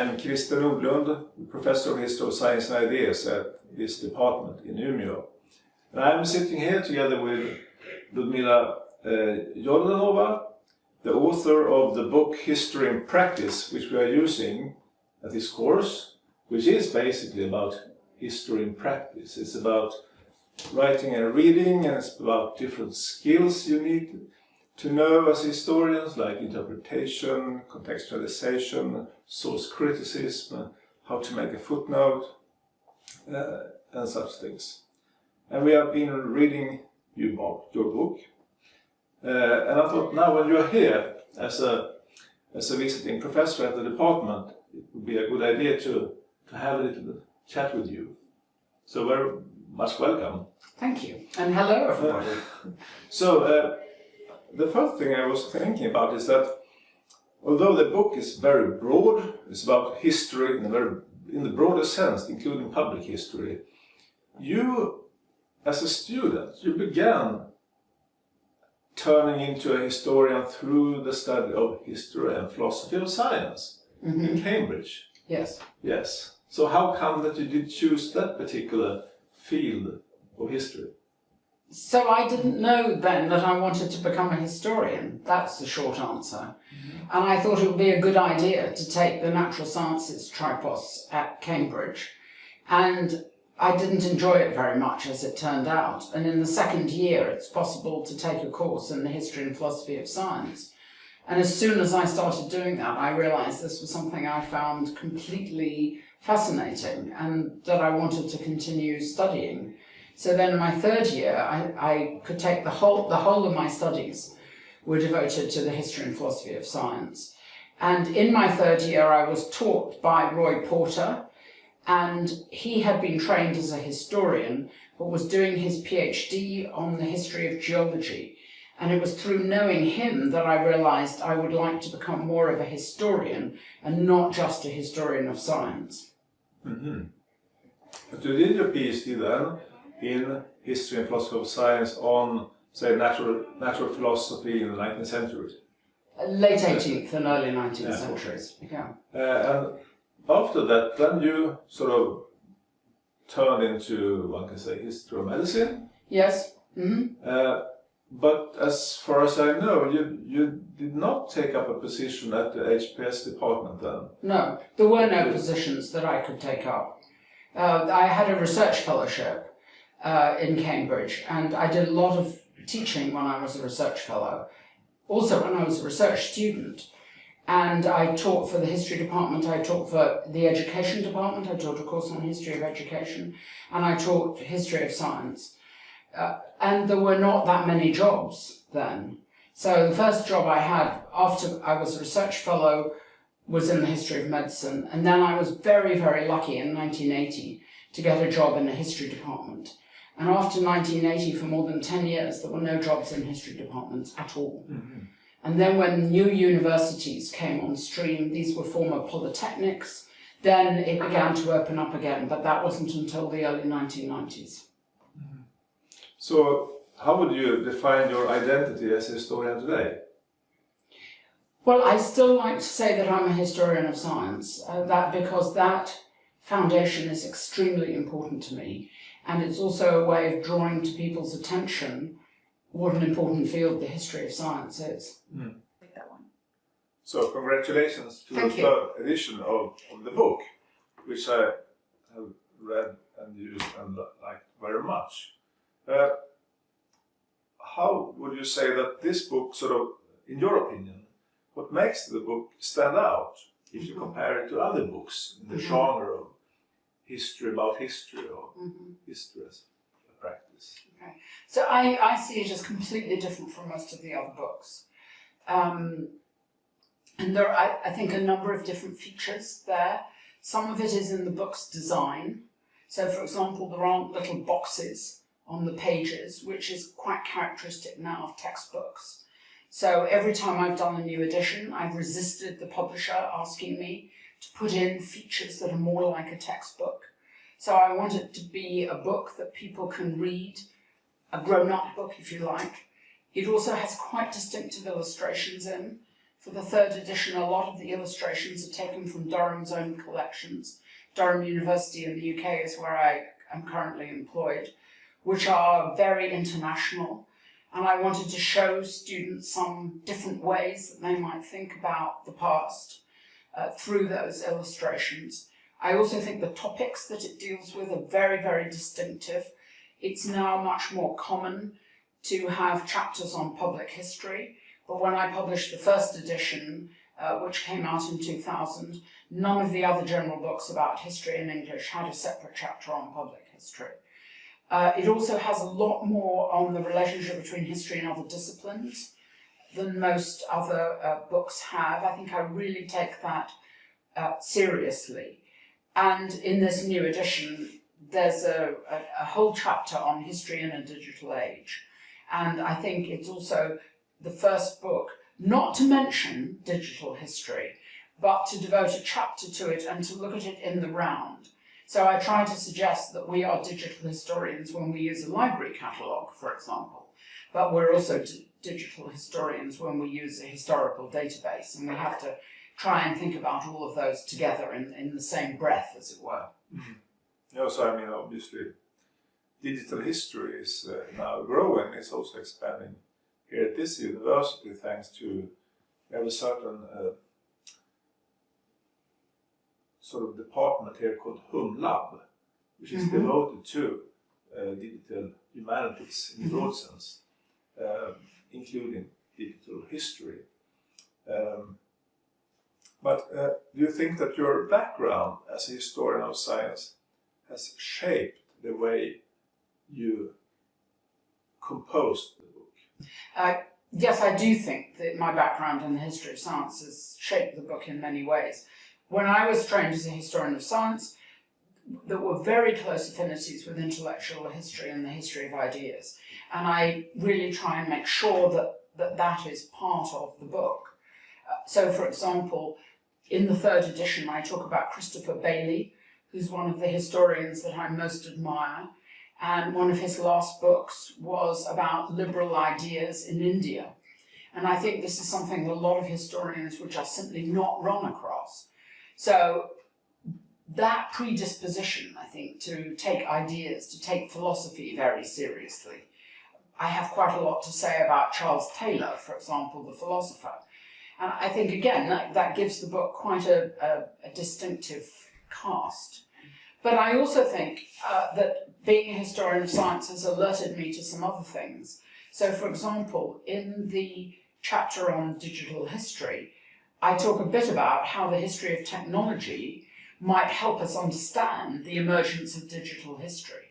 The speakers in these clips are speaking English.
I'm Christer Nordlund, Professor of History of Science and Ideas at this department in Umeå. And I'm sitting here together with Ludmilla uh, Jordanova, the author of the book History in Practice, which we are using at this course, which is basically about history in practice. It's about writing and reading, and it's about different skills you need to know as historians, like interpretation, contextualization, source criticism, how to make a footnote, uh, and such things. And we have been reading you, your book, uh, and I thought now when you're here as a, as a visiting professor at the department, it would be a good idea to, to have a little chat with you. So very much welcome. Thank you. And hello everybody. so uh, the first thing I was thinking about is that although the book is very broad, it's about history in very in the broader sense, including public history, you as a student, you began turning into a historian through the study of history and philosophy of science mm -hmm. in Cambridge. Yes. Yes. So how come that you did choose that particular field of history? So I didn't know then that I wanted to become a historian. That's the short answer. Mm -hmm. And I thought it would be a good idea to take the natural sciences tripos at Cambridge. And I didn't enjoy it very much as it turned out. And in the second year, it's possible to take a course in the history and philosophy of science. And as soon as I started doing that, I realized this was something I found completely fascinating and that I wanted to continue studying. So then in my third year, I, I could take the whole, the whole of my studies were devoted to the history and philosophy of science. And in my third year, I was taught by Roy Porter, and he had been trained as a historian, but was doing his PhD on the history of geology. And it was through knowing him that I realized I would like to become more of a historian and not just a historian of science. Mm -hmm. But you did your PhD then in history and philosophy of science on, say, natural, natural philosophy in the 19th century? Late 18th and early 19th yeah, centuries, yeah. Uh, and after that, then you sort of turned into, one can say, history of medicine. Yes. Mm -hmm. uh, but as far as I know, you, you did not take up a position at the HPS department then? No, there were no positions that I could take up. Uh, I had a research fellowship uh, in Cambridge and I did a lot of teaching when I was a research fellow. Also when I was a research student and I taught for the history department, I taught for the education department, I taught a course on history of education, and I taught history of science. Uh, and there were not that many jobs then. So the first job I had after I was a research fellow was in the history of medicine, and then I was very, very lucky in 1980 to get a job in the history department. And after 1980, for more than 10 years, there were no jobs in history departments at all. Mm -hmm. And then when new universities came on stream, these were former polytechnics, then it began to open up again, but that wasn't until the early 1990s. Mm-hmm. So how would you define your identity as a historian today? Well, I still like to say that I'm a historian of science, uh, that because that foundation is extremely important to me. And it's also a way of drawing to people's attention what an important field the history of science is. Mm. that one. So congratulations to Thank the you. third edition of, of the book, which I have read and used and liked very much. Uh, how would you say that this book sort of, in your opinion, what makes the book stand out if you compare it to other books in the mm -hmm. genre of history about history or mm -hmm. history as a practice? Okay. So I, I see it as completely different from most of the other books. Um, and there are, I, I think, a number of different features there. Some of it is in the book's design. So, for example, there aren't little boxes on the pages, which is quite characteristic now of textbooks. So every time I've done a new edition, I've resisted the publisher asking me to put in features that are more like a textbook. So I want it to be a book that people can read a grown-up book, if you like. It also has quite distinctive illustrations in For the third edition, a lot of the illustrations are taken from Durham's own collections. Durham University in the UK is where I am currently employed, which are very international. And I wanted to show students some different ways that they might think about the past uh, through those illustrations. I also think the topics that it deals with are very, very distinctive. It's now much more common to have chapters on public history, but when I published the first edition, uh, which came out in 2000, none of the other general books about history in English had a separate chapter on public history. Uh, it also has a lot more on the relationship between history and other disciplines than most other uh, books have. I think I really take that uh, seriously. And in this new edition, there's a, a, a, whole chapter on history in a digital age. And I think it's also the first book, not to mention digital history, but to devote a chapter to it and to look at it in the round. So I try to suggest that we are digital historians when we use a library catalogue, for example, but we're also digital historians when we use a historical database, and we have to try and think about all of those together in, in the same breath, as it were. Mm -hmm. Yeah, so I mean, obviously, digital history is uh, now growing, it's also expanding here at this university thanks to, we have a certain uh, sort of department here called HUMlab, which is mm -hmm. devoted to uh, digital humanities in mm -hmm. broad sense, um, including digital history. Um, but uh, do you think that your background as a historian of science has shaped the way you composed the book? Uh, yes, I do think that my background in the history of science has shaped the book in many ways. When I was trained as a historian of science, there were very close affinities with intellectual history and the history of ideas. And I really try and make sure that that, that is part of the book. Uh, so, for example, in the third edition, I talk about Christopher Bayly, who's one of the historians that I most admire. And one of his last books was about liberal ideas in India. And I think this is something that a lot of historians would just simply not run across. So that predisposition, I think, to take ideas, to take philosophy very seriously. I have quite a lot to say about Charles Taylor, for example, the philosopher. And I think, again, that, that gives the book quite a, a, a distinctive cast. But I also think uh, that being a historian of science has alerted me to some other things. So, for example, in the chapter on digital history, I talk a bit about how the history of technology might help us understand the emergence of digital history.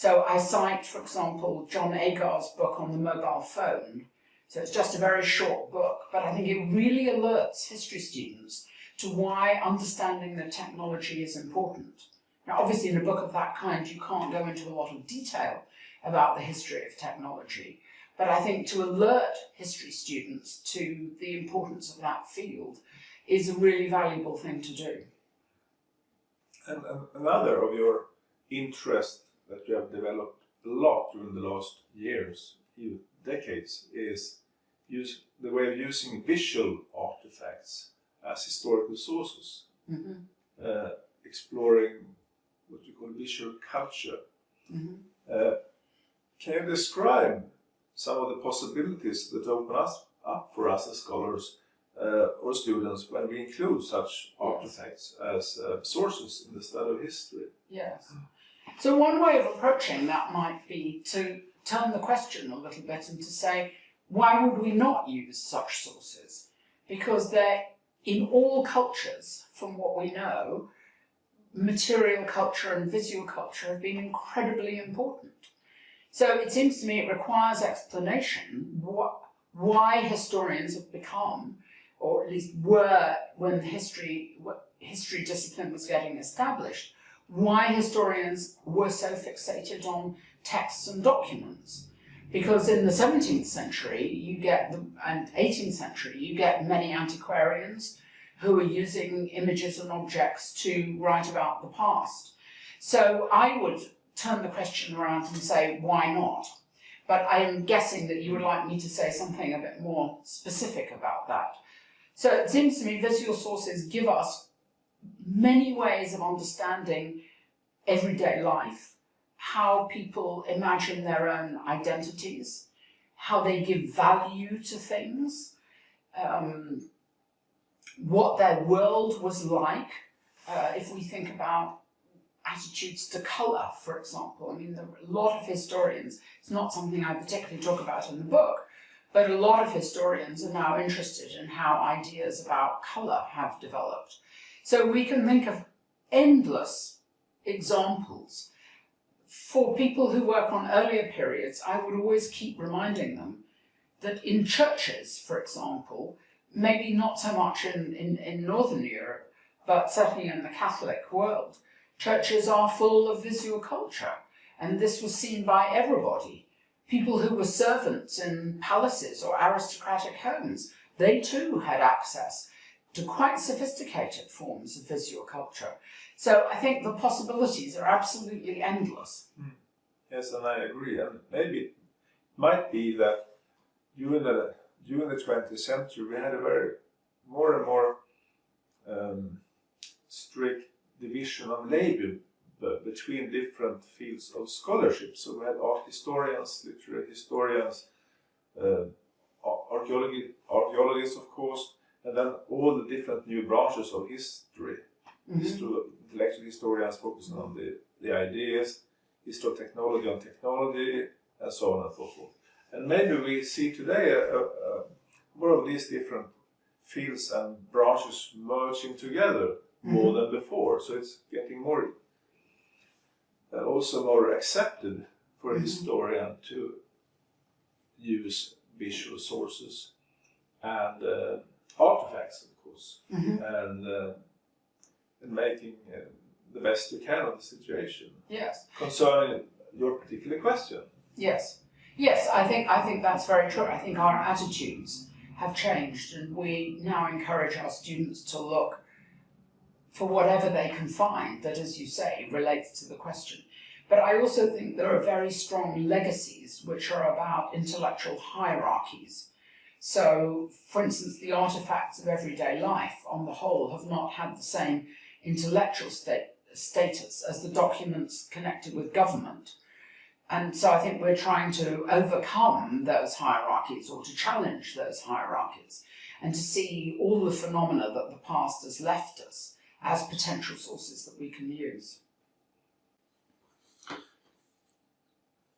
So I cite, for example, Jon Agar's book on the mobile phone, so it's just a very short book, but I think it really alerts history students to why understanding the technology is important. Now, obviously, in a book of that kind, you can't go into a lot of detail about the history of technology, but I think to alert history students to the importance of that field is a really valuable thing to do. And, another of your interest that we have developed a lot during the last years, few decades, is use the way of using visual artifacts as historical sources, mm -hmm. uh, exploring what you call visual culture. Mm -hmm. uh, can you describe some of the possibilities that open us up for us as scholars uh, or students when we include such artifacts as uh, sources in the study of history? Yes. So one way of approaching that might be to turn the question a little bit and to say, why would we not use such sources? Because they're in all cultures, from what we know, material culture and visual culture have been incredibly important. So it seems to me it requires explanation what, why historians have become, or at least were when history, history discipline was getting established, why historians were so fixated on texts and documents. Because in the 17th century, you get, the, and 18th century, you get many antiquarians who are using images and objects to write about the past. So I would turn the question around and say, why not? But I am guessing that you would like me to say something a bit more specific about that. So it seems to me visual sources give us many ways of understanding everyday life, how people imagine their own identities, how they give value to things, um, what their world was like. Uh, if we think about attitudes to colour, for example, I mean, there are a lot of historians, it's not something I particularly talk about in the book, but a lot of historians are now interested in how ideas about colour have developed. So we can think of endless examples. For people who work on earlier periods, I would always keep reminding them that in churches, for example, maybe not so much in, in, in Northern Europe, but certainly in the Catholic world, churches are full of visual culture. And this was seen by everybody. People who were servants in palaces or aristocratic homes, they too had access to quite sophisticated forms of visual culture. So I think the possibilities are absolutely endless. Yes, and I agree. And maybe it might be that during the during the 20th century we had a very more and more um, strict division of labor between different fields of scholarship. So we had art historians, literary historians, uh, archaeology, archaeologists, of course, then all the different new branches of history. Mm -hmm. Intellectual historians focusing on the, the ideas, history of technology on technology, and so on and so forth. And maybe we see today a, a, a more of these different fields and branches merging together more mm -hmm. than before. So it's getting more, uh, also more accepted for a mm -hmm. historian to use visual sources and uh, artifacts, of course, mm -hmm. and, uh, and making uh, the best you can of the situation. Yes. Concerning your particular question. Yes. Yes, I think I think that's very true. I think our attitudes have changed, and we now encourage our students to look for whatever they can find that, as you say, relates to the question. But I also think there are very strong legacies which are about intellectual hierarchies. So, for instance, the artifacts of everyday life, on the whole, have not had the same intellectual state, status as the documents connected with government. And so I think we're trying to overcome those hierarchies or to challenge those hierarchies and to see all the phenomena that the past has left us as potential sources that we can use.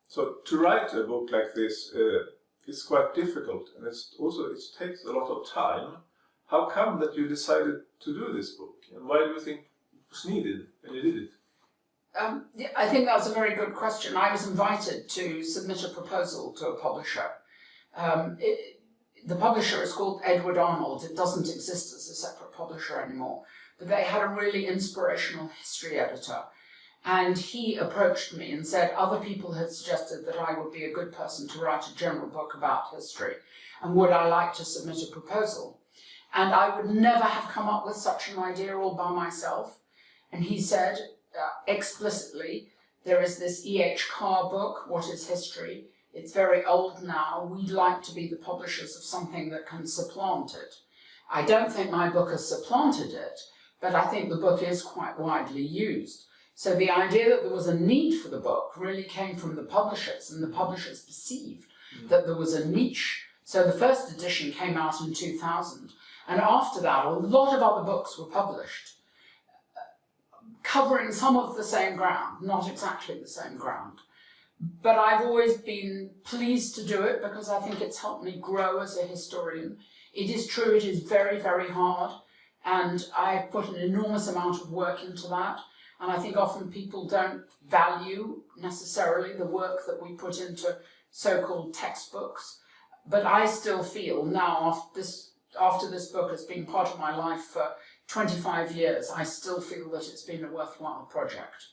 So to write a book like this uh, is quite difficult and it's also it takes a lot of time. How come that you decided to do this book and why do you think it was needed when you did it? Um, I think that's a very good question. I was invited to submit a proposal to a publisher. Um, it, the publisher is called Edward Arnold. It doesn't exist as a separate publisher anymore but they had a really inspirational history editor. And he approached me and said other people had suggested that I would be a good person to write a general book about history, and would I like to submit a proposal? And I would never have come up with such an idea all by myself. And he said uh, explicitly, there is this E.H. Carr book, What is History? It's very old now. We'd like to be the publishers of something that can supplant it. I don't think my book has supplanted it, but I think the book is quite widely used. So the idea that there was a need for the book really came from the publishers, and the publishers perceived mm. that there was a niche. So the first edition came out in 2000, and after that a lot of other books were published, covering some of the same ground, not exactly the same ground. But I've always been pleased to do it because I think it's helped me grow as a historian. It is true, it is very, very hard and I've put an enormous amount of work into that and I think often people don't value necessarily the work that we put into so-called textbooks but I still feel now after this, after this book has been part of my life for 25 years I still feel that it's been a worthwhile project.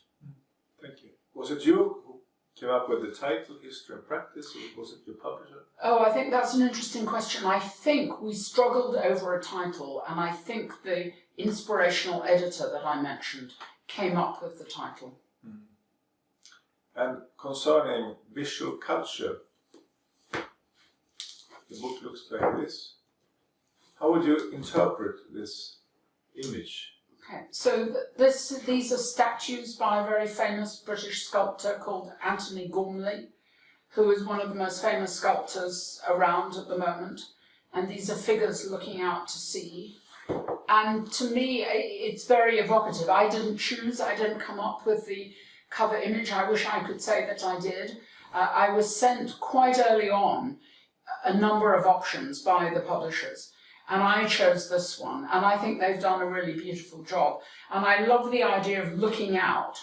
Thank you. Was it you who came up with the title, History in Practice, or was it your publisher? Oh, I think that's an interesting question. I think we struggled over a title, and I think the inspirational editor that I mentioned came up with the title. Mm. And concerning visual culture, the book looks like this. how would you interpret this image? Okay, so th- this, these are statues by a very famous British sculptor called Antony Gormley, who is one of the most famous sculptors around at the moment. And these are figures looking out to sea. And to me, it's very evocative. I didn't choose, I didn't come up with the cover image. I wish I could say that I did. Uh, I was sent quite early on a number of options by the publishers and I chose this one, and I think they've done a really beautiful job. And I love the idea of looking out,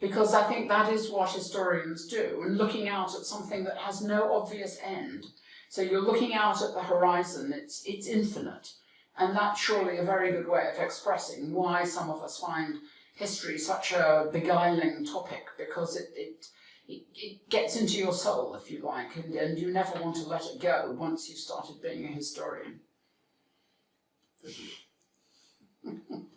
because I think that is what historians do, and looking out at something that has no obvious end. So you're looking out at the horizon, it's, it's infinite. And that's surely a very good way of expressing why some of us find history such a beguiling topic, because it, it, it, it gets into your soul, if you like, and, and you never want to let it go once you've started being a historian.